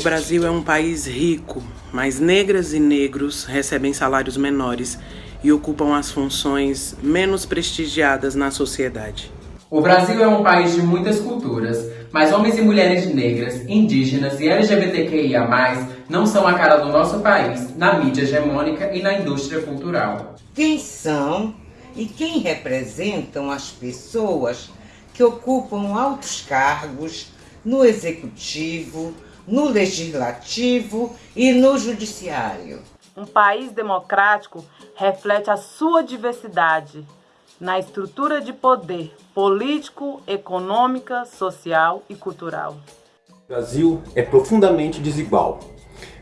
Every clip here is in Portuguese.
O Brasil é um país rico, mas negras e negros recebem salários menores e ocupam as funções menos prestigiadas na sociedade. O Brasil é um país de muitas culturas, mas homens e mulheres negras, indígenas e LGBTQIA+, não são a cara do nosso país na mídia hegemônica e na indústria cultural. Quem são e quem representam as pessoas que ocupam altos cargos no executivo, no legislativo e no judiciário? Um país democrático reflete a sua diversidade na estrutura de poder político, econômica, social e cultural. O Brasil é profundamente desigual.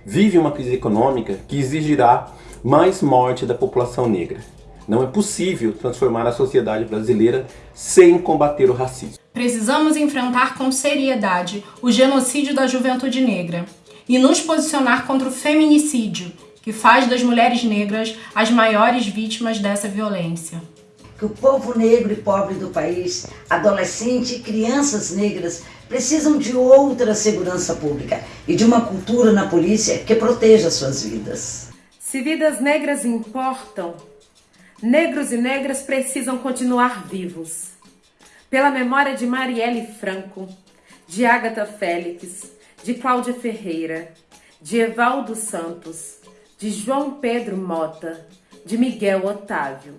Vive uma crise econômica que exigirá mais morte da população negra. Não é possível transformar a sociedade brasileira sem combater o racismo. Precisamos enfrentar com seriedade o genocídio da juventude negra e nos posicionar contra o feminicídio, que faz das mulheres negras as maiores vítimas dessa violência que o povo negro e pobre do país, adolescente e crianças negras, precisam de outra segurança pública e de uma cultura na polícia que proteja suas vidas. Se vidas negras importam, negros e negras precisam continuar vivos. Pela memória de Marielle Franco, de Agatha Félix, de Cláudia Ferreira, de Evaldo Santos, de João Pedro Mota, de Miguel Otávio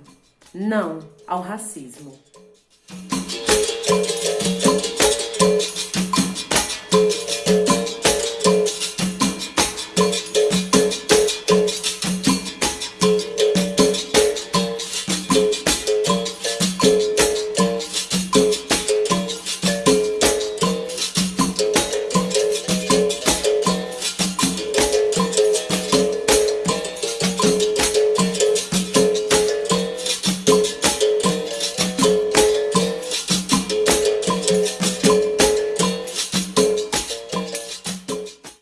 não ao racismo.